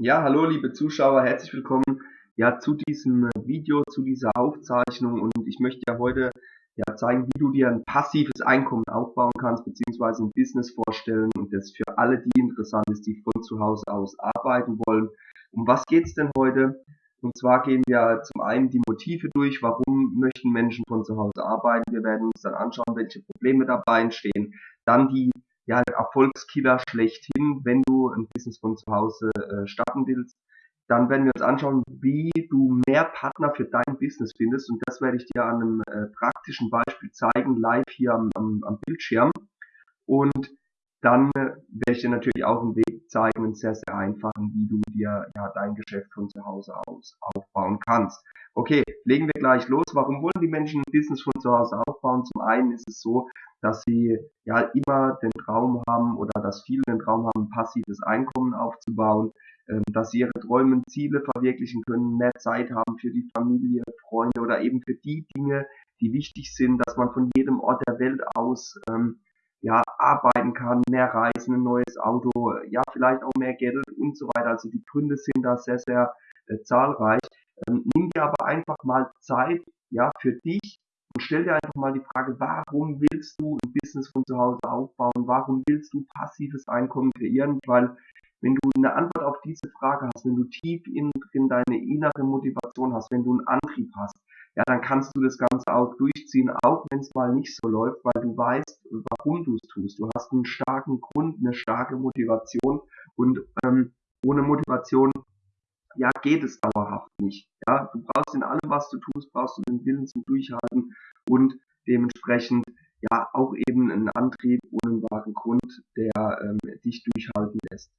Ja, hallo liebe Zuschauer, herzlich willkommen ja zu diesem Video, zu dieser Aufzeichnung und ich möchte ja heute ja zeigen, wie du dir ein passives Einkommen aufbauen kannst, beziehungsweise ein Business vorstellen und das für alle die interessant ist, die von zu Hause aus arbeiten wollen. Um was geht's denn heute? Und zwar gehen wir zum einen die Motive durch, warum möchten Menschen von zu Hause arbeiten. Wir werden uns dann anschauen, welche Probleme dabei entstehen. Dann die ja, Erfolgskiller schlechthin, wenn du ein Business von zu Hause äh, starten willst. Dann werden wir uns anschauen, wie du mehr Partner für dein Business findest. Und das werde ich dir an einem äh, praktischen Beispiel zeigen, live hier am, am, am Bildschirm. Und dann werde ich dir natürlich auch einen Weg zeigen, einen sehr, sehr einfachen, wie du dir ja dein Geschäft von zu Hause aus aufbauen kannst. Okay, legen wir gleich los. Warum wollen die Menschen ein Business von zu Hause aufbauen? Zum einen ist es so, dass sie ja immer den Traum haben oder dass viele den Traum haben, passives Einkommen aufzubauen, ähm, dass sie ihre Träume und Ziele verwirklichen können, mehr Zeit haben für die Familie, Freunde oder eben für die Dinge, die wichtig sind, dass man von jedem Ort der Welt aus ähm, ja, arbeiten kann, mehr Reisen, ein neues Auto, ja, vielleicht auch mehr Geld und so weiter. Also die Gründe sind da sehr, sehr äh, zahlreich. Ähm, nimm dir aber einfach mal Zeit, ja, für dich und stell dir einfach mal die Frage, warum willst du ein Business von zu Hause aufbauen? Warum willst du passives Einkommen kreieren? Weil wenn du eine Antwort auf diese Frage hast, wenn du tief in drin deine innere Motivation hast, wenn du einen Antrieb hast, ja, dann kannst du das Ganze auch durchziehen, auch wenn es mal nicht so läuft, weil du weißt, warum du es tust. Du hast einen starken Grund, eine starke Motivation und ähm, ohne Motivation ja, geht es dauerhaft nicht. Ja, du brauchst in allem, was du tust, brauchst du den Willen zum Durchhalten und dementsprechend ja auch eben einen Antrieb und einen wahren Grund, der ähm, dich durchhalten lässt.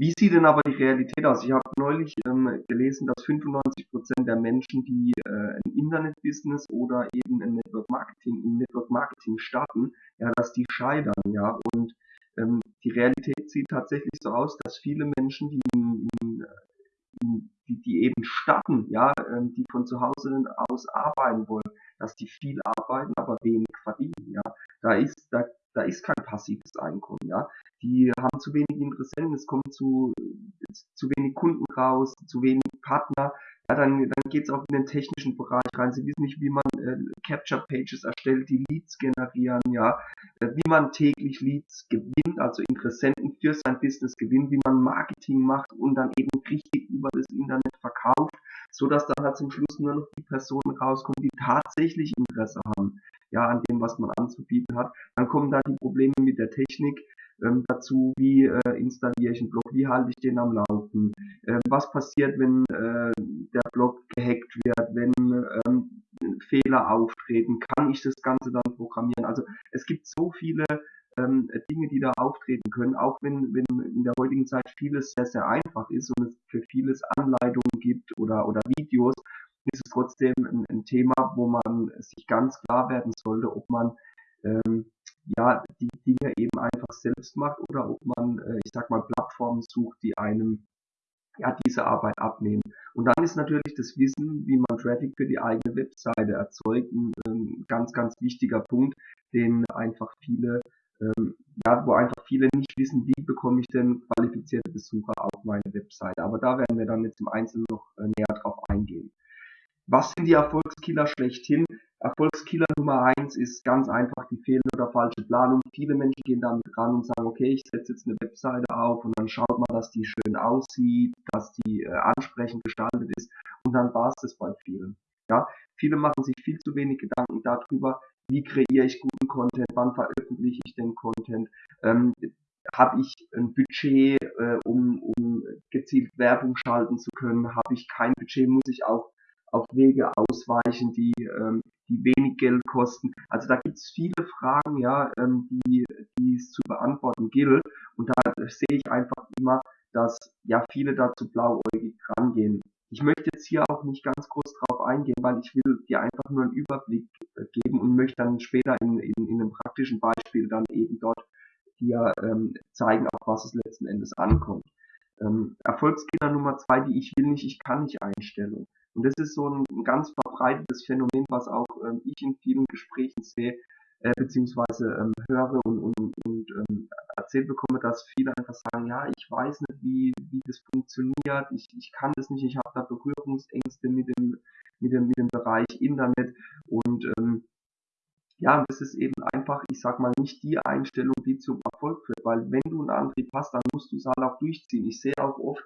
Wie sieht denn aber die Realität aus? Ich habe neulich ähm, gelesen, dass 95 Prozent der Menschen, die äh, ein Internet-Business oder eben ein Network Marketing, im Network Marketing starten, ja, dass die scheitern, ja. Und ähm, die Realität sieht tatsächlich so aus, dass viele Menschen, die in, in die, die eben starten, ja, ähm, die von zu Hause aus arbeiten wollen, dass die viel arbeiten, aber wenig verdienen, ja. Da ist, da, da ist kein passives Einkommen, ja. Die haben zu wenig Interessenten, es kommen zu, zu wenig Kunden raus, zu wenig Partner, ja, dann, dann geht es auch in den technischen Bereich rein. Sie wissen nicht, wie man äh, Capture Pages erstellt, die Leads generieren, ja, äh, wie man täglich Leads gewinnt, also Interessenten für sein Business gewinnt, wie man Marketing macht und dann eben richtig über das Internet verkauft, so dass dann halt zum Schluss nur noch die Personen rauskommen, die tatsächlich Interesse haben, ja, an dem, was man anzubieten hat. Dann kommen da die Probleme mit der Technik, ähm, dazu, wie äh, installiere ich einen Blog, wie halte ich den am Laufen, ähm, was passiert, wenn äh, der Blog gehackt wird, wenn ähm, Fehler auftreten, kann ich das Ganze dann programmieren. Also es gibt so viele ähm, Dinge, die da auftreten können, auch wenn, wenn in der heutigen Zeit vieles sehr, sehr einfach ist und es für vieles Anleitungen gibt oder, oder Videos, ist es trotzdem ein, ein Thema, wo man sich ganz klar werden sollte, ob man ähm, ja, die Dinge eben einfach selbst macht oder ob man, äh, ich sag mal, Plattformen sucht, die einem ja, diese Arbeit abnehmen. Und dann ist natürlich das Wissen, wie man Traffic für die eigene Webseite erzeugt, ein, ein ganz, ganz wichtiger Punkt, den einfach viele, ähm, ja, wo einfach viele nicht wissen, wie bekomme ich denn qualifizierte Besucher auf meine Webseite. Aber da werden wir dann jetzt im Einzelnen noch äh, näher drauf eingehen. Was sind die Erfolgskiller schlechthin? Erfolgskiller Nummer eins ist ganz einfach die fehlende oder falsche Planung. Viele Menschen gehen damit ran und sagen, okay, ich setze jetzt eine Webseite auf und dann schaut man, dass die schön aussieht, dass die äh, ansprechend gestaltet ist und dann war es das bei vielen. Ja, viele machen sich viel zu wenig Gedanken darüber, wie kreiere ich guten Content, wann veröffentliche ich den Content, ähm, habe ich ein Budget, äh, um, um gezielt Werbung schalten zu können, habe ich kein Budget, muss ich auch auf Wege ausweichen, die, ähm, die wenig Geld kosten. Also da gibt es viele Fragen, ja, ähm, die, die es zu beantworten gilt. Und da sehe ich einfach immer, dass ja viele dazu blauäugig rangehen. Ich möchte jetzt hier auch nicht ganz groß drauf eingehen, weil ich will dir einfach nur einen Überblick äh, geben und möchte dann später in, in, in einem praktischen Beispiel dann eben dort dir ähm, zeigen, auf was es letzten Endes ankommt. Ähm, Erfolgskiller Nummer zwei, die ich will nicht, ich kann nicht Einstellung. Und das ist so ein, ganz verbreitetes Phänomen, was auch ähm, ich in vielen Gesprächen sehe, äh, beziehungsweise ähm, höre und, und, und ähm, erzählt bekomme, dass viele einfach sagen, ja, ich weiß nicht, wie, wie das funktioniert, ich, ich kann das nicht, ich habe da Berührungsängste mit dem, mit dem, mit dem Bereich Internet und ähm, ja, das ist eben einfach, ich sag mal, nicht die Einstellung, die zum Erfolg führt, weil wenn du einen Antrieb hast, dann musst du es halt auch durchziehen. Ich sehe auch oft,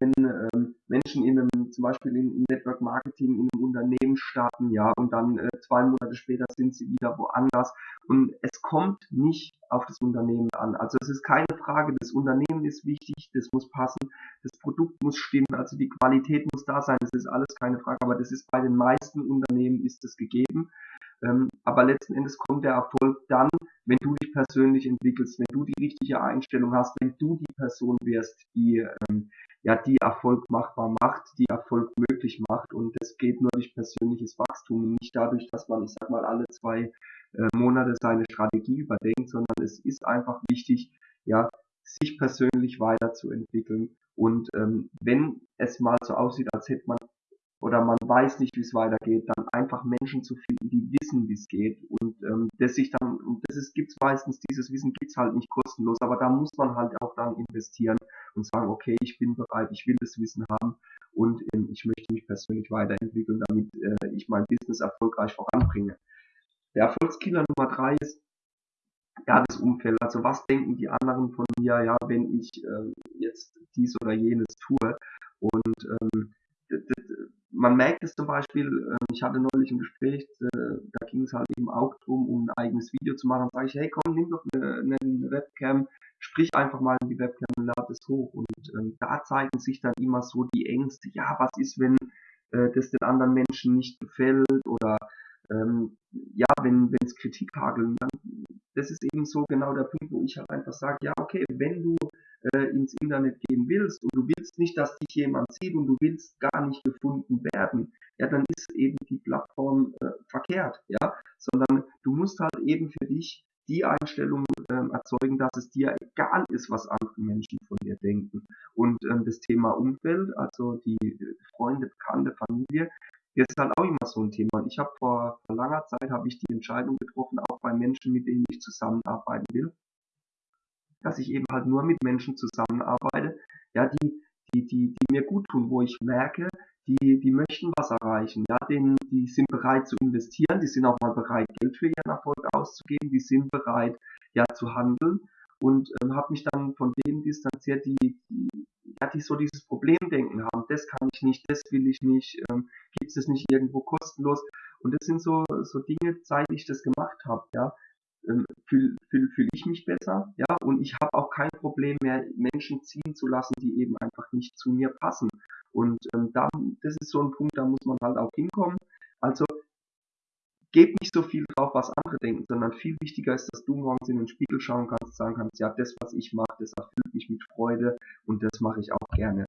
wenn ähm, Menschen in einem, zum Beispiel in, Network Marketing in einem Unternehmen starten, ja, und dann äh, zwei Monate später sind sie wieder woanders. Und es kommt nicht auf das Unternehmen an. Also es ist keine Frage, das Unternehmen ist wichtig, das muss passen, das Produkt muss stimmen, also die Qualität muss da sein, das ist alles keine Frage, aber das ist bei den meisten Unternehmen ist es gegeben. Ähm, aber letzten Endes kommt der Erfolg dann, wenn du dich persönlich entwickelst, wenn du die richtige Einstellung hast, wenn du die Person wirst, die ähm, ja die Erfolg machbar macht, die Erfolg möglich macht. Und das geht nur durch persönliches Wachstum und nicht dadurch, dass man, ich sag mal, alle zwei äh, Monate seine Strategie überdenkt, sondern es ist einfach wichtig, ja, sich persönlich weiterzuentwickeln. Und ähm, wenn es mal so aussieht, als hätte man oder man weiß nicht, wie es weitergeht, dann einfach Menschen zu finden, die wissen, wie es geht und ähm, das sich dann, und das ist, gibt's meistens, dieses Wissen gibt's halt nicht kostenlos, aber da muss man halt auch dann investieren und sagen, okay, ich bin bereit, ich will das Wissen haben und ähm, ich möchte mich persönlich weiterentwickeln, damit äh, ich mein Business erfolgreich voranbringe. Der Erfolgskiller Nummer drei ist, ja, das Umfeld. Also was denken die anderen von mir, ja, wenn ich äh, jetzt dies oder jenes tue und ähm, man merkt es zum Beispiel, äh, ich hatte neulich ein Gespräch, äh, da ging es halt eben auch darum, um ein eigenes Video zu machen. Da sage ich, hey komm, nimm doch eine, eine Webcam, sprich einfach mal in die Webcam und lad es hoch. Und ähm, da zeigen sich dann immer so die Ängste, ja, was ist, wenn äh, das den anderen Menschen nicht gefällt oder ähm, ja, wenn es Kritik hageln, dann das ist eben so genau der Punkt, wo ich halt einfach sage, ja, okay, wenn du äh, ins Internet gehen willst und du willst nicht, dass dich jemand sieht und du willst gar nicht gefunden werden, ja, dann ist eben die Plattform äh, verkehrt, ja, sondern du musst halt eben für dich die Einstellung ähm, erzeugen, dass es dir egal ist, was andere Menschen von dir denken. Und ähm, das Thema Umfeld, also die Freunde, Bekannte, Familie, das ist halt auch immer so ein Thema. Ich habe vor, vor langer Zeit habe ich die Entscheidung getroffen, auch bei Menschen, mit denen ich zusammenarbeiten will, dass ich eben halt nur mit Menschen zusammenarbeite, ja, die, die, die, die mir gut tun, wo ich merke, die, die möchten was erreichen, ja, denen, die sind bereit zu investieren, die sind auch mal bereit, Geld für ihren Erfolg auszugeben, die sind bereit, ja, zu handeln und ähm, habe mich dann von denen distanziert, die, die, ja, die so dieses Problemdenken haben, das kann ich nicht, das will ich nicht, ähm, gibt es nicht irgendwo kostenlos? Und das sind so, so Dinge, seit ich das gemacht habe, ja, ähm, fühle fühl, fühl ich mich besser, ja, und ich habe auch kein Problem mehr, Menschen ziehen zu lassen, die eben einfach nicht zu mir passen. Und ähm, da, das ist so ein Punkt, da muss man halt auch hinkommen. Also gebt nicht so viel drauf, was andere denken, sondern viel wichtiger ist, dass du morgens in den Spiegel schauen kannst, sagen kannst, ja, das, was ich mache, das erfüllt mich mit Freude und das mache ich auch gerne.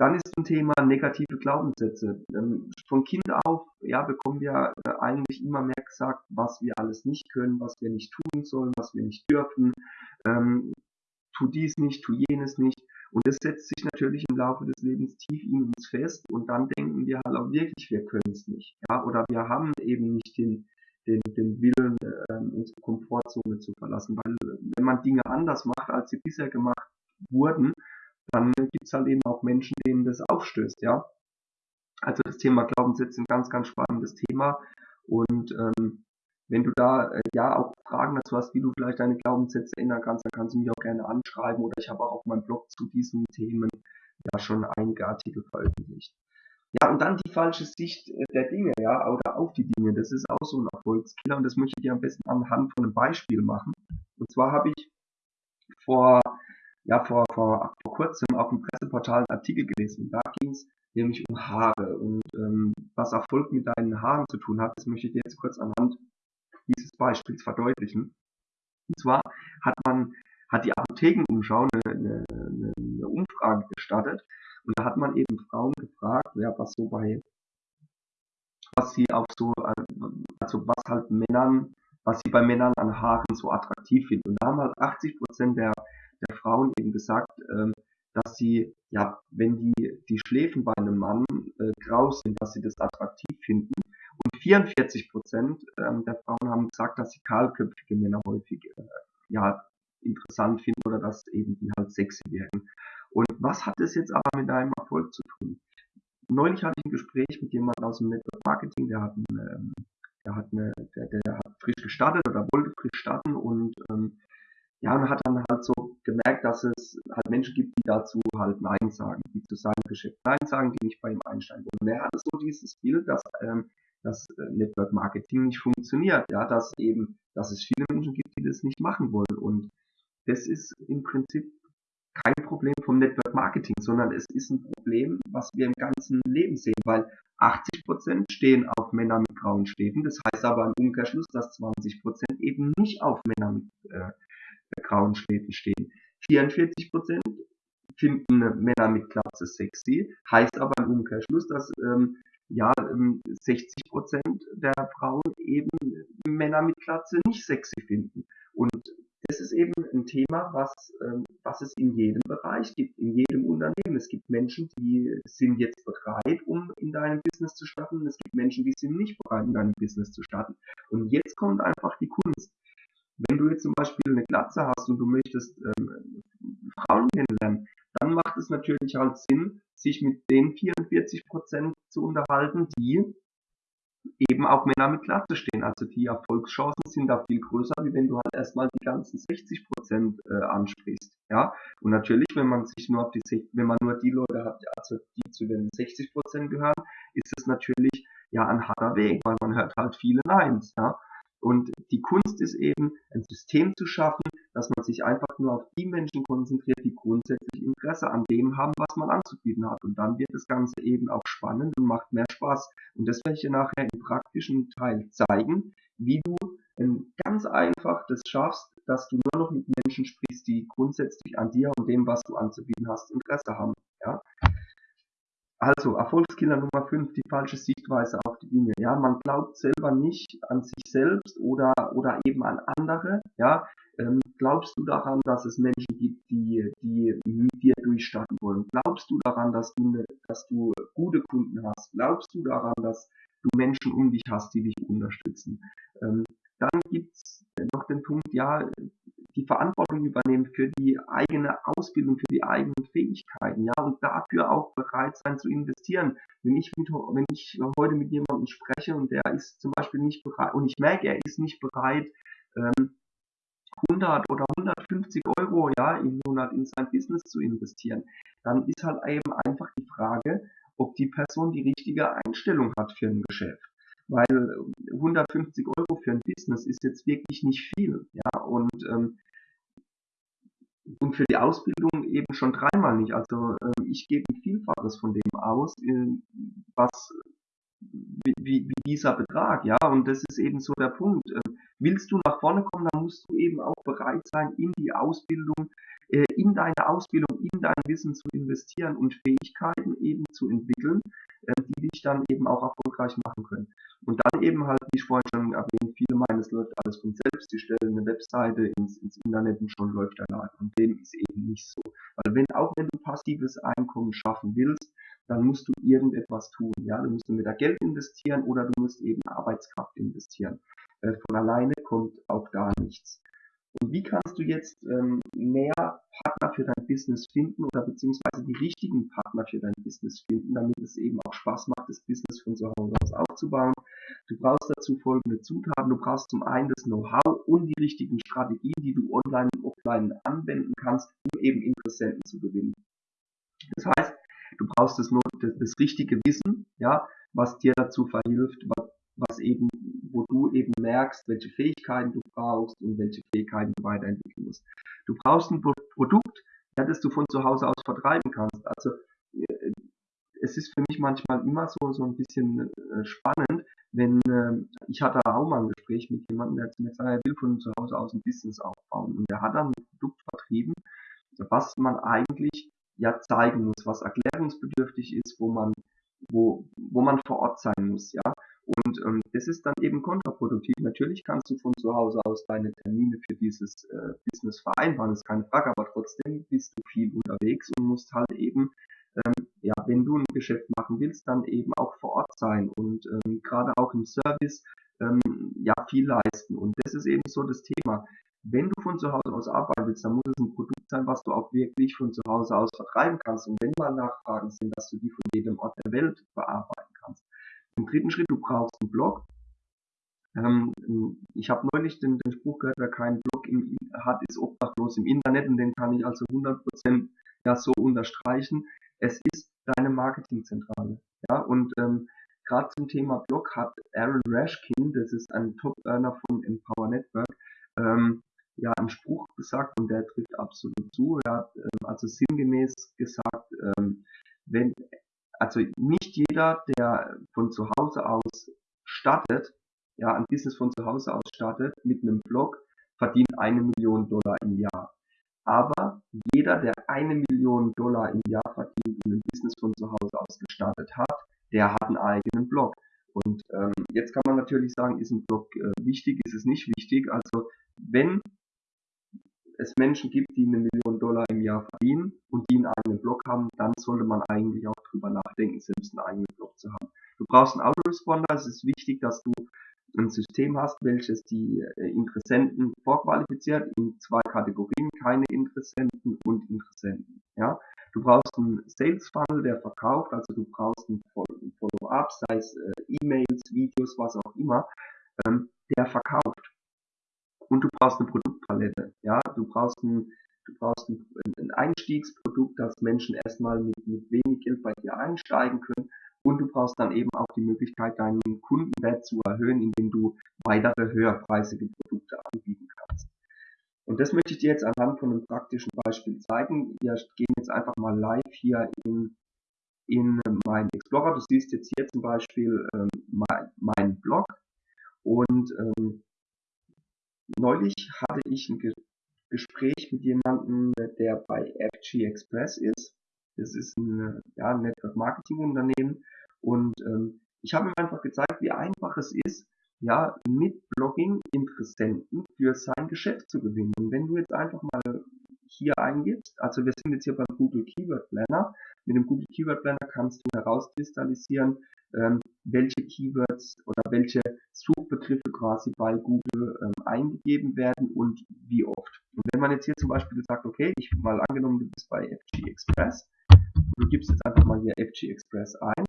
Dann ist ein Thema negative Glaubenssätze. Ähm, von Kind auf ja, bekommen wir äh, eigentlich immer mehr gesagt, was wir alles nicht können, was wir nicht tun sollen, was wir nicht dürfen. Ähm, tu dies nicht, tu jenes nicht. Und das setzt sich natürlich im Laufe des Lebens tief in uns fest und dann denken wir halt auch wirklich, wir können es nicht. Ja? Oder wir haben eben nicht den, den, den Willen, äh, unsere Komfortzone zu verlassen. Weil wenn man Dinge anders macht, als sie bisher gemacht wurden, dann gibt es halt eben auch Menschen, denen das aufstößt, ja. Also das Thema Glaubenssätze ist ein ganz, ganz spannendes Thema. Und ähm, wenn du da äh, ja auch Fragen dazu hast, wie du vielleicht deine Glaubenssätze ändern kannst, dann kannst du mich auch gerne anschreiben oder ich habe auch auf meinem Blog zu diesen Themen ja schon einige Artikel veröffentlicht. Ja, und dann die falsche Sicht äh, der Dinge, ja, oder auf die Dinge. Das ist auch so ein Erfolgskiller und das möchte ich dir am besten anhand von einem Beispiel machen. Und zwar habe ich vor ja vor, vor, vor kurzem auf dem Presseportal einen Artikel gelesen. Da ging es nämlich um Haare und ähm, was Erfolg mit deinen Haaren zu tun hat, das möchte ich dir jetzt kurz anhand dieses Beispiels verdeutlichen. Und zwar hat man hat die Apothekenumschau eine, eine, eine Umfrage gestartet und da hat man eben Frauen gefragt, ja, was so bei was sie auch so, also was halt Männern, was sie bei Männern an Haaren so attraktiv finden. Und da haben halt 80 Prozent der der Frauen eben gesagt, ähm, dass sie, ja, wenn die, die Schläfen bei einem Mann äh, grau sind, dass sie das attraktiv finden. Und 44 Prozent ähm, der Frauen haben gesagt, dass sie kahlköpfige Männer häufig äh, ja, interessant finden oder dass eben die halt sexy wirken. Und was hat das jetzt aber mit deinem Erfolg zu tun? Neulich hatte ich ein Gespräch mit jemandem aus dem Network Marketing, der hat, eine, ähm, der hat, eine, der, der hat frisch gestartet oder wollte frisch starten und ähm, ja, und hat dann halt so gemerkt, dass es halt Menschen gibt, die dazu halt Nein sagen, die zu seinem Geschäft Nein sagen, die nicht bei ihm einsteigen wollen. Und er hatte so dieses Bild, dass ähm, das äh, Network Marketing nicht funktioniert, ja, dass eben, dass es viele Menschen gibt, die das nicht machen wollen. Und das ist im Prinzip kein Problem vom Network Marketing, sondern es ist ein Problem, was wir im ganzen Leben sehen, weil 80% stehen auf Männer mit grauen Stäben. Das heißt aber im Umkehrschluss, dass 20% eben nicht auf Männer mit äh, grauen Stäben stehen. 44% finden Männer mit Glatze sexy, heißt aber im Umkehrschluss, dass ähm, ja, 60 ähm, Prozent der Frauen eben Männer mit Glatze nicht sexy finden. Und das ist eben ein Thema, was, ähm, was es in jedem Bereich gibt, in jedem Unternehmen. Es gibt Menschen, die sind jetzt bereit, um in deinem Business zu starten. Es gibt Menschen, die sind nicht bereit, in deinem Business zu starten. Und jetzt kommt einfach die Kunst. Wenn du jetzt zum Beispiel eine Glatze hast und du möchtest ähm, Frauen kennenlernen, dann macht es natürlich halt Sinn, sich mit den 44 Prozent zu unterhalten, die eben auch Männer mit Glatze stehen. Also die Erfolgschancen sind da viel größer, wie wenn du halt erstmal die ganzen 60 Prozent äh, ansprichst. Ja, und natürlich, wenn man sich nur auf die, wenn man nur die Leute hat, also die zu den 60 Prozent gehören, ist es natürlich ja ein harter Weg, weil man hört halt viele Neins. Ja, und die Kunst ist eben, ein System zu schaffen, dass man sich einfach nur auf die Menschen konzentriert, die grundsätzlich Interesse an dem haben, was man anzubieten hat. Und dann wird das Ganze eben auch spannend und macht mehr Spaß. Und das werde ich dir nachher im praktischen Teil zeigen, wie du ganz einfach das schaffst, dass du nur noch mit Menschen sprichst, die grundsätzlich an dir und dem, was du anzubieten hast, Interesse haben. Ja? Also, Erfolgskiller Nummer 5, die falsche Sichtweise auf die Dinge. Ja, man glaubt selber nicht an sich selbst oder, oder eben an andere. Ja, ähm, glaubst du daran, dass es Menschen gibt, die, die mit dir durchstarten wollen? Glaubst du daran, dass du, ne, dass du gute Kunden hast? Glaubst du daran, dass du Menschen um dich hast, die dich unterstützen? Ähm, dann gibt's noch den Punkt, ja, die Verantwortung übernehmen für die eigene Ausbildung, für die eigenen Fähigkeiten, ja, und dafür auch bereit sein zu investieren. Wenn ich, mit, wenn ich heute mit jemandem spreche und der ist zum Beispiel nicht bereit, und ich merke, er ist nicht bereit, ähm, 100 oder 150 Euro ja, im Monat in sein Business zu investieren, dann ist halt eben einfach die Frage, ob die Person die richtige Einstellung hat für ein Geschäft. Weil 150 Euro für ein Business ist jetzt wirklich nicht viel. Ja, und, ähm, und für die Ausbildung eben schon dreimal nicht. Also ähm, ich gebe ein Vielfaches von dem aus, äh, was wie, wie, dieser Betrag, ja, und das ist eben so der Punkt. Ähm, willst du nach vorne kommen, dann musst du eben auch bereit sein, in die Ausbildung, äh, in deine Ausbildung, in dein Wissen zu investieren und Fähigkeiten eben zu entwickeln, äh, die dich dann eben auch erfolgreich machen können. Und dann eben halt, wie ich vorhin schon erwähnt, viele meinen, es läuft alles von selbst, die stellen eine Webseite ins, ins Internet und schon läuft der Laden. Und dem ist eben nicht so. Weil wenn, auch wenn du passives Einkommen schaffen willst, dann musst du irgendetwas tun. Ja, du musst entweder Geld investieren oder du musst eben Arbeitskraft investieren. Äh, von alleine kommt auch da nichts. Und wie kannst du jetzt ähm, mehr Partner für dein Business finden oder beziehungsweise die richtigen Partner für dein Business finden, damit es eben auch Spaß macht, das Business von zu Hause aus aufzubauen? Du brauchst dazu folgende Zutaten. Du brauchst zum einen das Know-how und die richtigen Strategien, die du online und offline anwenden kannst, um eben Interessenten zu gewinnen. Das heißt, du brauchst das, das, das richtige Wissen, ja, was dir dazu verhilft, was, was eben, wo du eben merkst, welche Fähigkeiten du brauchst und welche Fähigkeiten du weiterentwickeln musst. Du brauchst ein Produkt, das du von zu Hause aus vertreiben kannst. Also äh, es ist für mich manchmal immer so, so ein bisschen äh, spannend, wenn äh, ich hatte auch mal ein Gespräch mit jemandem, der zu mir gesagt, er will von zu Hause aus ein Business aufbauen und der hat dann ein Produkt vertrieben, was man eigentlich ja zeigen muss, was erklärungsbedürftig ist, wo man wo, wo man vor Ort sein muss, ja. Und ähm, das ist dann eben kontraproduktiv. Natürlich kannst du von zu Hause aus deine Termine für dieses äh, Business vereinbaren, ist keine Frage, aber trotzdem bist du viel unterwegs und musst halt eben, ähm, ja, wenn du ein Geschäft machen willst, dann eben auch vor Ort sein und ähm, gerade auch im Service ähm, ja viel leisten. Und das ist eben so das Thema. wenn du von zu Hause aus arbeiten willst, dann muss es ein Produkt sein, was du auch wirklich von zu Hause aus vertreiben kannst. Und wenn mal Nachfragen sind, dass du die von jedem Ort der Welt bearbeiten kannst. Im dritten Schritt, du brauchst einen Blog. Ähm, ich habe neulich den, den, Spruch gehört, wer keinen Blog im, hat, ist obdachlos im Internet und den kann ich also 100% ja so unterstreichen. Es ist deine Marketingzentrale. Ja, und ähm, gerade zum Thema Blog hat Aaron Rashkin, das ist ein Top-Earner von Empower Network, ähm, ja einen Spruch gesagt und der trifft absolut zu. Er hat ähm, also sinngemäß gesagt, ähm, wenn also nicht jeder, der von zu Hause aus startet, ja, ein Business von zu Hause aus startet mit einem Blog, verdient eine Million Dollar im Jahr. Aber jeder, der eine Million Dollar im Jahr verdient und ein Business von zu Hause aus gestartet hat, der hat einen eigenen Blog. Und ähm, jetzt kann man natürlich sagen, ist ein Blog äh, wichtig, ist es nicht wichtig. Also wenn es Menschen gibt, die eine Million Dollar im Jahr verdienen und die einen eigenen Blog haben, dann sollte man eigentlich auch drüber nachdenken, selbst einen eigenen Blog zu haben. Du brauchst einen Autoresponder. Es ist wichtig, dass du ein System hast, welches die äh, Interessenten vorqualifiziert in zwei Kategorien, keine Interessenten und Interessenten. Ja, du brauchst einen Sales Funnel, der verkauft, also du brauchst ein Follow-up, sei es äh, E-Mails, Videos, was auch immer, ähm, der verkauft und du brauchst eine Produktpalette. Ja, du brauchst ein, du brauchst ein, ein Einstiegsprodukt, dass Menschen erstmal mit, mit wenig Geld bei dir einsteigen können. Und du brauchst dann eben auch die Möglichkeit, deinen Kundenwert zu erhöhen, indem du weitere höherpreisige Produkte anbieten kannst. Und das möchte ich dir jetzt anhand von einem praktischen Beispiel zeigen. Wir gehen jetzt einfach mal live hier in, in meinen Explorer. Du siehst jetzt hier zum Beispiel ähm, mein, mein Blog. Und ähm, neulich hatte ich ein Ge Gespräch mit jemandem, der bei FG Express ist. Das ist ein ja, Network Marketing Unternehmen und ähm, ich habe ihm einfach gezeigt, wie einfach es ist, ja, mit Blogging Interessenten für sein Geschäft zu gewinnen. Und wenn du jetzt einfach mal hier eingibst, also wir sind jetzt hier beim Google Keyword Planner, mit dem Google Keyword Planner kannst du herauskristallisieren, ähm, welche Keywords oder welche Suchbegriffe quasi bei Google ähm, eingegeben werden und wie oft. Und wenn man jetzt hier zum Beispiel sagt, okay, ich mal angenommen, du bist bei FG Express, du gibst jetzt einfach mal hier FG Express ein,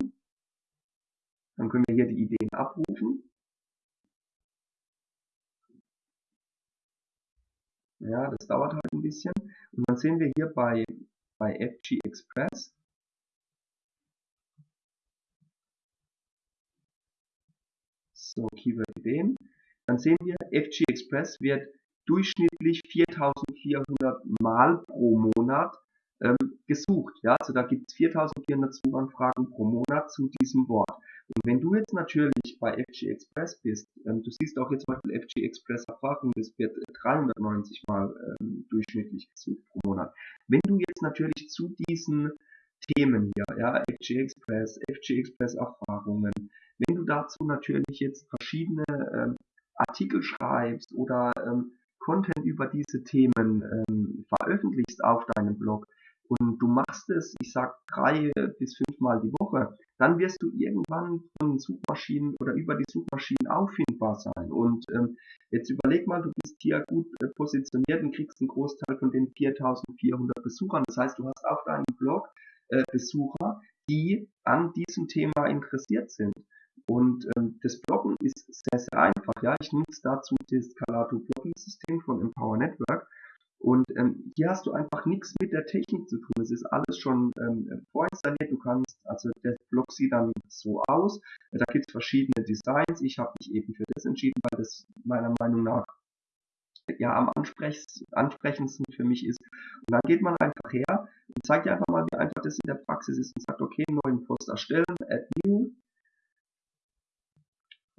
dann können wir hier die Ideen abrufen. Ja, das dauert halt ein bisschen. Und dann sehen wir hier bei, bei FG Express, so Keyword-Ideen, dann sehen wir, FG Express wird durchschnittlich 4400 Mal pro Monat ähm, gesucht. Ja, also da gibt es 4400 Suchanfragen pro Monat zu diesem Wort. Und wenn du jetzt natürlich bei FG Express bist, ähm, du siehst auch jetzt zum Beispiel FG Express Erfahrung, das wird 390 Mal ähm, durchschnittlich gesucht pro Monat. Wenn du jetzt natürlich zu diesen Themen hier, ja, FG Express, FG Express Erfahrungen, wenn du dazu natürlich jetzt verschiedene ähm, Artikel schreibst oder ähm, Content über diese Themen ähm, veröffentlichst auf deinem Blog und du machst es, ich sag drei bis fünfmal die Woche, dann wirst du irgendwann von Suchmaschinen oder über die Suchmaschinen auffindbar sein. Und ähm, jetzt überleg mal, du bist hier gut äh, positioniert und kriegst einen Großteil von den 4400 Besuchern. Das heißt, du hast auf deinem Blog äh, Besucher, die an diesem Thema interessiert sind. Und ähm, das Bloggen ist sehr, sehr einfach. Ja, ich nutze dazu das Scalato Blogging System von Empower Network. Und ähm, hier hast du einfach nichts mit der Technik zu tun. Es ist alles schon ähm, vorinstalliert. Du kannst, also der Blog sieht dann so aus. Da gibt es verschiedene Designs. Ich habe mich eben für das entschieden, weil das meiner Meinung nach ja am ansprechendsten für mich ist. Und dann geht man einfach her und zeigt dir einfach mal, wie einfach das in der Praxis ist und sagt, okay, neuen Post erstellen, add new,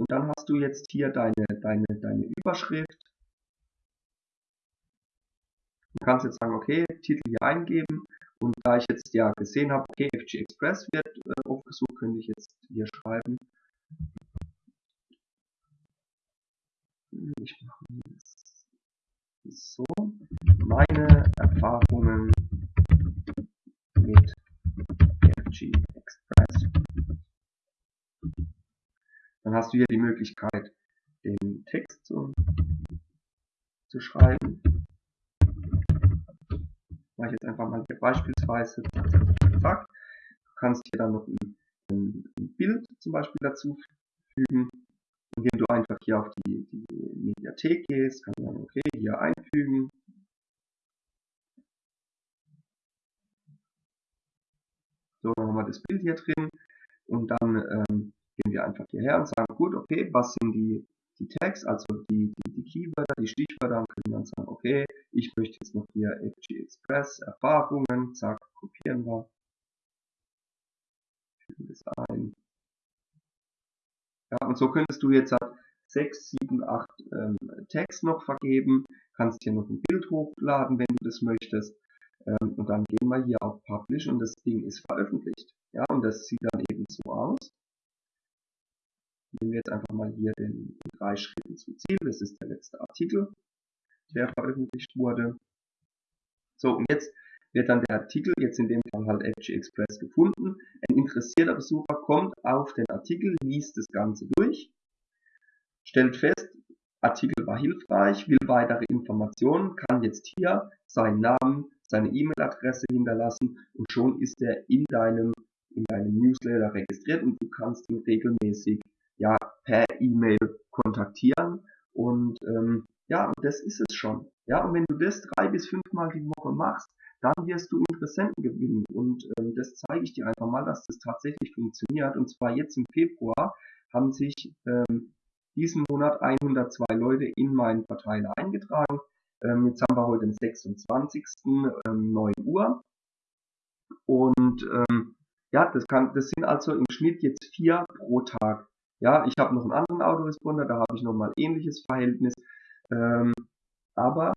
und dann hast du jetzt hier deine, deine, deine Überschrift. Du kannst jetzt sagen, okay, Titel hier eingeben. Und da ich jetzt ja gesehen habe, okay, FG Express wird äh, aufgesucht, könnte ich jetzt hier schreiben. Ich mache jetzt so. Meine Erfahrungen mit FG Express. Dann hast du hier die Möglichkeit, den Text zu, zu schreiben. Mache ich jetzt einfach mal hier beispielsweise. Zack, zack, zack. Du kannst hier dann noch ein, ein, Bild zum Beispiel dazu fügen, indem du einfach hier auf die, die Mediathek gehst, kannst sagen, okay, hier einfügen. So, dann haben wir das Bild hier drin und dann ähm, gehen wir einfach hierher und sagen, gut, okay, was sind die, die Tags, also die, die, die Keywörter, die Stichwörter, und können dann sagen, okay, ich möchte jetzt noch hier FG Express Erfahrungen, zack, kopieren wir, fügen das ein. Ja, und so könntest du jetzt halt 6, 7, 8 ähm, Tags noch vergeben, kannst hier noch ein Bild hochladen, wenn du das möchtest. Ähm, und dann gehen wir hier auf Publish und das Ding ist veröffentlicht. Ja, und das sieht dann eben so aus. Nehmen wir jetzt einfach mal hier den drei Schritten zum Ziel. Das ist der letzte Artikel, der veröffentlicht wurde. So, und jetzt wird dann der Artikel, jetzt in dem Fall halt FG Express gefunden. Ein interessierter Besucher kommt auf den Artikel, liest das Ganze durch, stellt fest, Artikel war hilfreich, will weitere Informationen, kann jetzt hier seinen Namen, seine E-Mail-Adresse hinterlassen und schon ist er in deinem, in deinem Newsletter registriert und du kannst ihn regelmäßig ja, per E-Mail kontaktieren und ähm, ja, das ist es schon. Ja, und wenn du das drei bis fünfmal die Woche machst, dann wirst du Interessenten gewinnen. Und ähm, das zeige ich dir einfach mal, dass das tatsächlich funktioniert. Und zwar jetzt im Februar haben sich ähm, diesen Monat 102 Leute in meinen Verteiler eingetragen. Ähm, jetzt haben wir heute den 26. Ähm, 9 Uhr. Und ähm, ja, das, kann, das sind also im Schnitt jetzt vier pro Tag. Ja, ich habe noch einen anderen Autoresponder, da habe ich nochmal ähnliches Verhältnis. Ähm, aber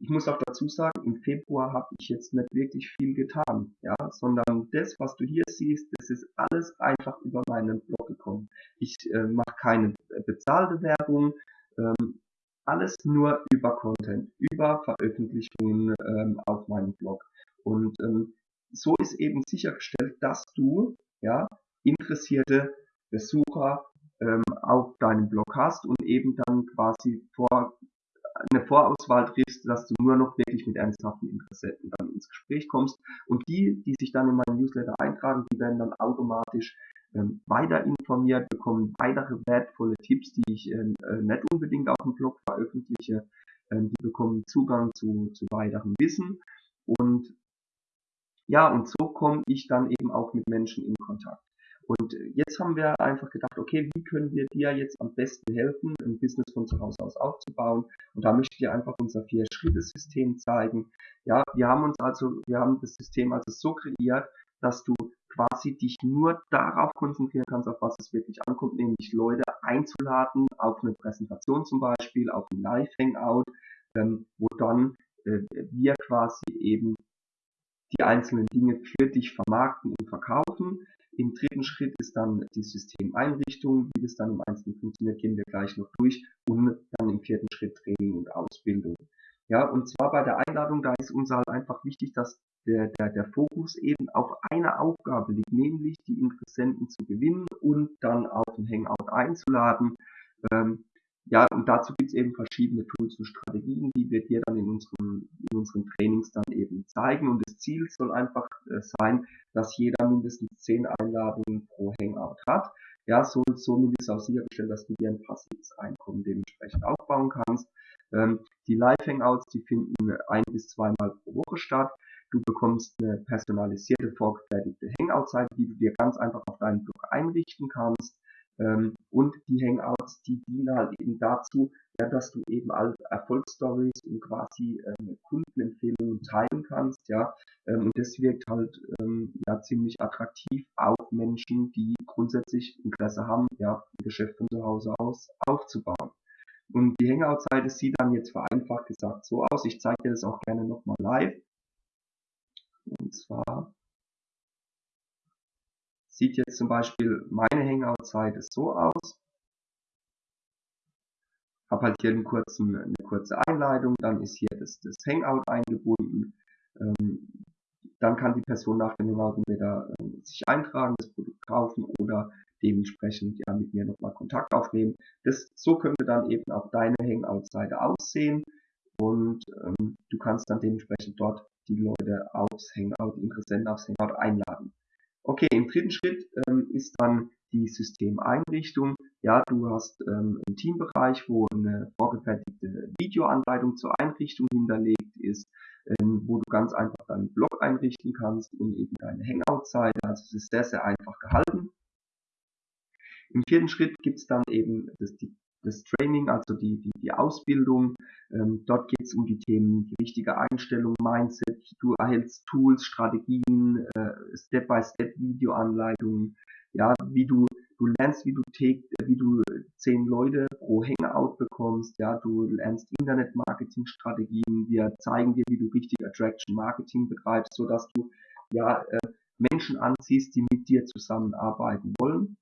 ich muss auch dazu sagen, im Februar habe ich jetzt nicht wirklich viel getan, ja, sondern das, was du hier siehst, das ist alles einfach über meinen Blog gekommen. Ich äh, mache keine bezahlte Werbung, ähm, alles nur über Content, über Veröffentlichungen ähm, auf meinem Blog. Und ähm, so ist eben sichergestellt, dass du ja interessierte Besucher ähm, auf deinem Blog hast und eben dann quasi vor eine Vorauswahl triffst, dass du nur noch wirklich mit ernsthaften Interessenten dann ins Gespräch kommst. Und die, die sich dann in meinen Newsletter eintragen, die werden dann automatisch ähm, weiter informiert, bekommen weitere wertvolle Tipps, die ich ähm, äh, nicht unbedingt auf dem Blog veröffentliche. Ähm, die bekommen Zugang zu, zu weiterem Wissen. Und ja, und so komme ich dann eben auch mit Menschen in Kontakt. Und jetzt haben wir einfach gedacht, okay, wie können wir dir jetzt am besten helfen, ein Business von zu Hause aus aufzubauen? Und da möchte ich dir einfach unser Vier-Schritte-System zeigen. Ja, wir haben uns also, wir haben das System also so kreiert, dass du quasi dich nur darauf konzentrieren kannst, auf was es wirklich ankommt, nämlich Leute einzuladen, auf eine Präsentation zum Beispiel, auf ein Live-Hangout, ähm, wo dann äh, wir quasi eben die einzelnen Dinge für dich vermarkten und verkaufen. Im dritten Schritt ist dann die Systemeinrichtung. Wie das dann im Einzelnen funktioniert, gehen wir gleich noch durch. Und dann im vierten Schritt Training und Ausbildung. Ja, und zwar bei der Einladung, da ist uns halt einfach wichtig, dass der, der, der Fokus eben auf eine Aufgabe liegt, nämlich die Interessenten zu gewinnen und dann auf ein Hangout einzuladen. Ähm, ja, und dazu gibt es eben verschiedene Tools und Strategien, die wir dir dann in unseren, in unseren Trainings dann eben zeigen. Und das Ziel soll einfach äh, sein, dass jeder mindestens zehn Einladungen pro Hangout hat. Ja, so, somit ist auch sichergestellt, dass du dir ein passives Einkommen dementsprechend aufbauen kannst. Ähm, die Live-Hangouts, die finden ein bis zweimal pro Woche statt. Du bekommst eine personalisierte, vorgefertigte Hangout-Seite, die du dir ganz einfach auf deinen Blog einrichten kannst. Ähm, und die Hangouts, die dienen halt eben dazu, ja, dass du eben alle Erfolgsstories und quasi ähm, Kundenempfehlungen teilen kannst, ja. Ähm, und das wirkt halt ähm, ja ziemlich attraktiv auf Menschen, die grundsätzlich Interesse haben, ja, ein Geschäft von zu Hause aus aufzubauen. Und die Hangout-Seite sieht dann jetzt vereinfacht gesagt so aus. Ich zeige dir das auch gerne nochmal live. Und zwar sieht jetzt zum Beispiel meine Hangout-Seite so aus. Habe halt hier einen kurzen, eine kurze Einleitung, dann ist hier das, das Hangout eingebunden. Ähm, dann kann die Person nach dem Hangout entweder ähm, sich eintragen, das Produkt kaufen oder dementsprechend ja mit mir nochmal Kontakt aufnehmen. Das, so könnte dann eben auch deine Hangout-Seite aussehen. und ähm, du kannst dann dementsprechend dort die Leute aufs Hangout, Interessenten aufs Hangout einladen. Okay, im dritten Schritt ähm, ist dann die Systemeinrichtung. Ja, du hast ähm, einen Teambereich, wo eine vorgefertigte Videoanleitung zur Einrichtung hinterlegt ist, ähm, wo du ganz einfach deinen Blog einrichten kannst und eben deine Hangout-Seite. Also es ist sehr, sehr einfach gehalten. Im vierten Schritt gibt es dann eben das, die, das Training, also die, die, die Ausbildung. Ähm, dort geht es um die Themen, die richtige Einstellung, Mindset, du erhältst Tools, Strategien, äh, Step-by-Step-Videoanleitungen, ja, wie du, du lernst, wie du, take, wie du zehn Leute pro Hangout bekommst, ja, du lernst Internet-Marketing-Strategien, wir zeigen dir, wie du richtig Attraction-Marketing betreibst, so dass du, ja, äh, Menschen anziehst, die mit dir zusammenarbeiten wollen.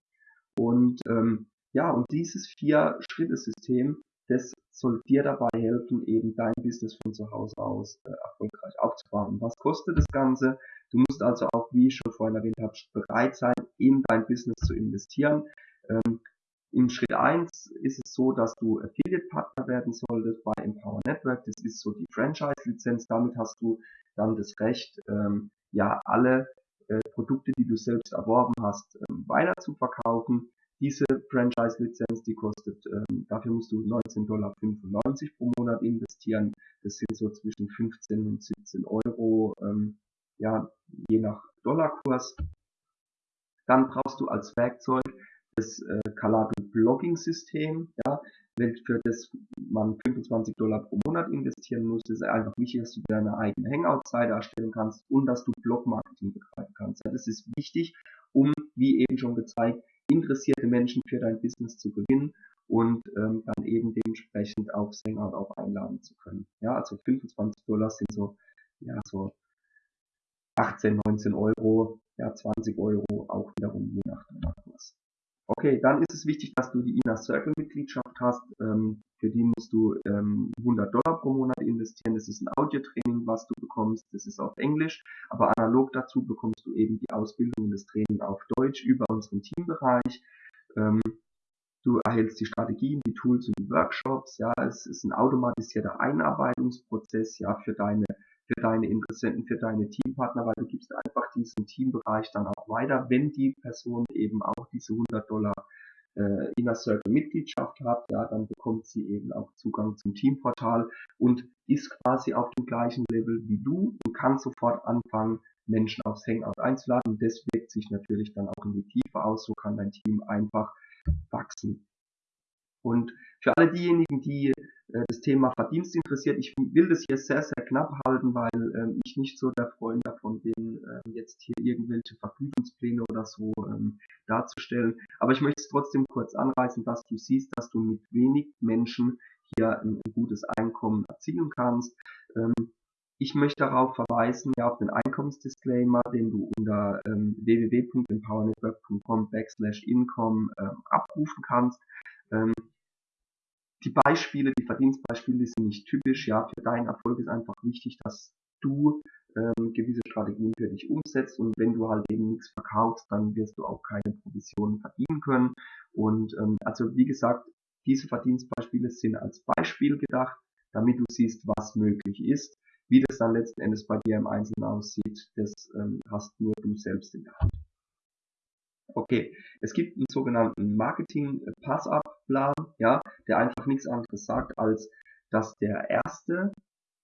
Und ähm, ja, und dieses Vier-Schritte-System, das soll dir dabei helfen, eben dein Business von zu Hause aus äh, erfolgreich aufzubauen. Was kostet das Ganze? Du musst also auch, wie ich schon vorhin erwähnt habe, bereit sein, in dein Business zu investieren. Ähm, Im Schritt eins ist es so, dass du Affiliate-Partner werden solltest bei Empower Network. Das ist so die Franchise-Lizenz. Damit hast du dann das Recht, ähm, ja, alle äh, Produkte, die du selbst erworben hast, ähm, weiter zu verkaufen. Diese Franchise-Lizenz, die kostet, ähm, dafür musst du 19,95 Dollar pro Monat investieren. Das sind so zwischen 15 und 17 Euro, ähm, ja, je nach Dollarkurs. Dann brauchst du als Werkzeug das äh, Calado Blogging System, ja, für das man 25 Dollar pro Monat investieren muss. Das ist einfach wichtig, dass du deine eigene Hangout-Seite erstellen kannst und dass du Blog-Marketing betreiben kannst. Ja, das ist wichtig, um, wie eben schon gezeigt, interessierte Menschen für dein Business zu gewinnen und ähm, dann eben dementsprechend auf Hangout auch einladen zu können. Ja, also 25 Dollar sind so, ja, so 18, 19 Euro, ja, 20 Euro auch wiederum je nach Dollarkurs. Okay, dann ist es wichtig, dass du die Inner Circle Mitgliedschaft hast. Ähm, für die musst du ähm, 100 Dollar pro Monat investieren. Das ist ein Audiotraining, was du bekommst. Das ist auf Englisch. Aber analog dazu bekommst du eben die Ausbildung und das Training auf Deutsch über unseren Teambereich. Ähm, du erhältst die Strategien, die Tools und die Workshops. Ja, es ist ein automatisierter Einarbeitungsprozess ja für deine für deine Interessenten, für deine Teampartner, weil du gibst einfach diesen Teambereich dann auch weiter, wenn die Person eben auch diese 100 Dollar äh, Inner Circle Mitgliedschaft hat, ja, dann bekommt sie eben auch Zugang zum Teamportal und ist quasi auf dem gleichen Level wie du und kann sofort anfangen, Menschen aufs Hangout einzuladen. Und das wirkt sich natürlich dann auch in die Tiefe aus. So kann dein Team einfach wachsen. Und für alle diejenigen, die äh, das Thema Verdienst interessiert. Ich will das hier sehr, sehr knapp halten, weil ähm, ich nicht so der Freund davon bin, ähm, jetzt hier irgendwelche Vergütungspläne oder so ähm, darzustellen. Aber ich möchte es trotzdem kurz anreißen, dass du siehst, dass du mit wenig Menschen hier ein, ein gutes Einkommen erzielen kannst. Ähm, ich möchte darauf verweisen, ja, auf den Einkommensdisclaimer, den du unter ähm, www.empowernetwork.com backslash income ähm, abrufen kannst. Ähm, die Beispiele, die Verdienstbeispiele sind nicht typisch. Ja, für deinen Erfolg ist einfach wichtig, dass du ähm, gewisse Strategien für dich umsetzt und wenn du halt eben nichts verkaufst, dann wirst du auch keine Provisionen verdienen können. Und ähm, also wie gesagt, diese Verdienstbeispiele sind als Beispiel gedacht, damit du siehst, was möglich ist. Wie das dann letzten Endes bei dir im Einzelnen aussieht, das ähm, hast nur du selbst in der Hand. Okay, es gibt einen sogenannten Marketing-Pass-Up-Plan, ja, der einfach nichts anderes sagt, als dass der erste,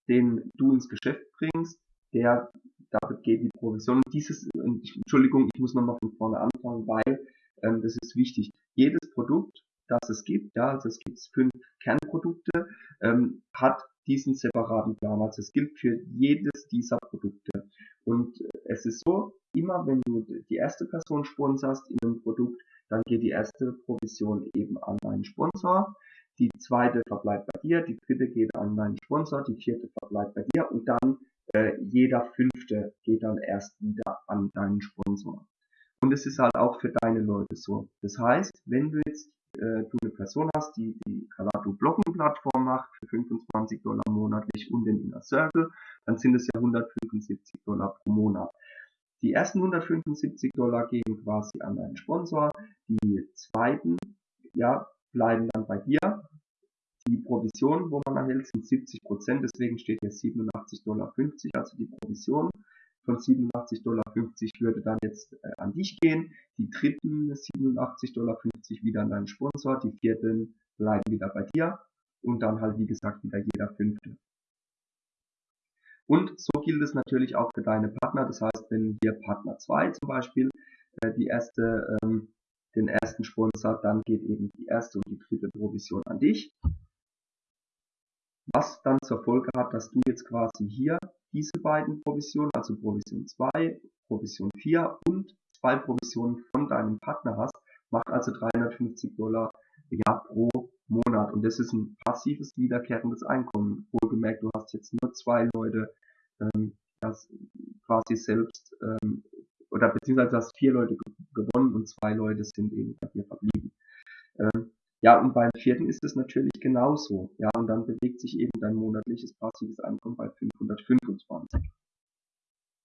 den du ins Geschäft bringst, der, damit geht die Provision. Dieses, Entschuldigung, ich muss nochmal von vorne anfangen, weil ähm, das ist wichtig. Jedes Produkt, das es gibt, ja, also es gibt fünf Kernprodukte, ähm, hat diesen separaten Plan. Also es gilt für jedes dieser Produkte. Und es ist so, immer wenn du die erste Person sponsorst in einem Produkt, dann geht die erste Provision eben an deinen Sponsor, die zweite verbleibt bei dir, die dritte geht an deinen Sponsor, die vierte verbleibt bei dir und dann äh, jeder fünfte geht dann erst wieder an deinen Sponsor. Und es ist halt auch für deine Leute so. Das heißt, wenn du jetzt äh, du eine Person hast, die die Kalato Blocken Plattform macht für 25 Dollar monatlich und den Inner Circle, dann sind es ja 175 Dollar pro Monat. Die ersten 175 Dollar gehen quasi an deinen Sponsor, die zweiten, ja, bleiben dann bei dir. die Provision, wo man erhält, sind 70 Prozent, deswegen steht hier 87,50 Dollar, also die Provision von 87,50 Dollar würde dann jetzt äh, an dich gehen, die dritten 87,50 Dollar wieder an deinen Sponsor, die vierten bleiben wieder bei dir und dann halt wie gesagt wieder jeder fünfte. Und so gilt es natürlich auch für deine Partner, das heißt, wenn hier Partner 2 zum Beispiel äh, die erste, ähm, den ersten Sponsor, dann geht eben die erste und die dritte Provision an dich. Was dann zur Folge hat, dass du jetzt quasi hier diese beiden Provisionen, also Provision 2, Provision 4 und zwei Provisionen von deinem Partner hast, macht also 350 Dollar ja, pro Monat. Und das ist ein passives, wiederkehrendes Einkommen. Wohlgemerkt, du hast jetzt nur zwei Leute, ähm, das quasi selbst, ähm, oder beziehungsweise hast vier Leute gewonnen und zwei Leute sind eben bei dir verblieben. Ähm, ja, und beim vierten ist es natürlich genauso. Ja, und dann bewegt sich eben dein monatliches passives Einkommen bei 525.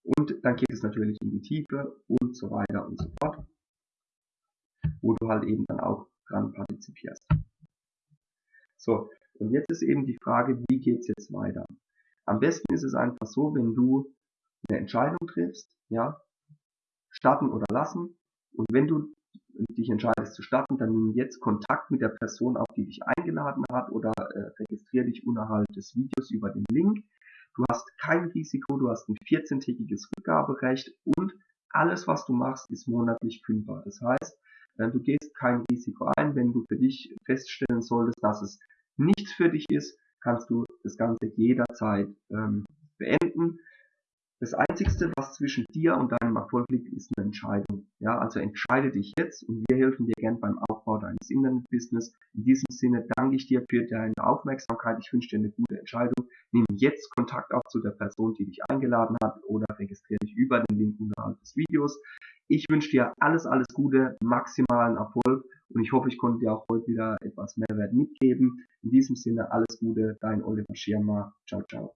Und dann geht es natürlich in die Tiefe und so weiter und so fort, wo du halt eben dann auch dran partizipierst. So, und jetzt ist eben die Frage, wie geht's jetzt weiter? Am besten ist es einfach so, wenn du eine Entscheidung triffst, ja, starten oder lassen. Und wenn du dich entscheidest zu starten, dann nimm jetzt Kontakt mit der Person auf, die dich eingeladen hat oder äh, registriere dich unterhalb des Videos über den Link. Du hast kein Risiko, du hast ein 14-tägiges Rückgaberecht und alles, was du machst, ist monatlich kündbar. Das heißt, äh, du gehst kein Risiko ein. Wenn du für dich feststellen solltest, dass es nichts für dich ist, kannst du das Ganze jederzeit ähm, beenden. Das Einzigste, was zwischen dir und deinem Erfolg liegt, ist eine Entscheidung. Ja, also entscheide dich jetzt und wir helfen dir gern beim Aufbau deines Internetbusiness. In diesem Sinne danke ich dir für deine Aufmerksamkeit. Ich wünsche dir eine gute Entscheidung. Nimm jetzt Kontakt auf zu der Person, die dich eingeladen hat oder registriere dich über den Link unterhalb des Videos. Ich wünsche dir alles, alles Gute, maximalen Erfolg und ich hoffe, ich konnte dir auch heute wieder etwas Mehrwert mitgeben. In diesem Sinne alles Gute, dein Oliver Schirmer. Ciao, ciao.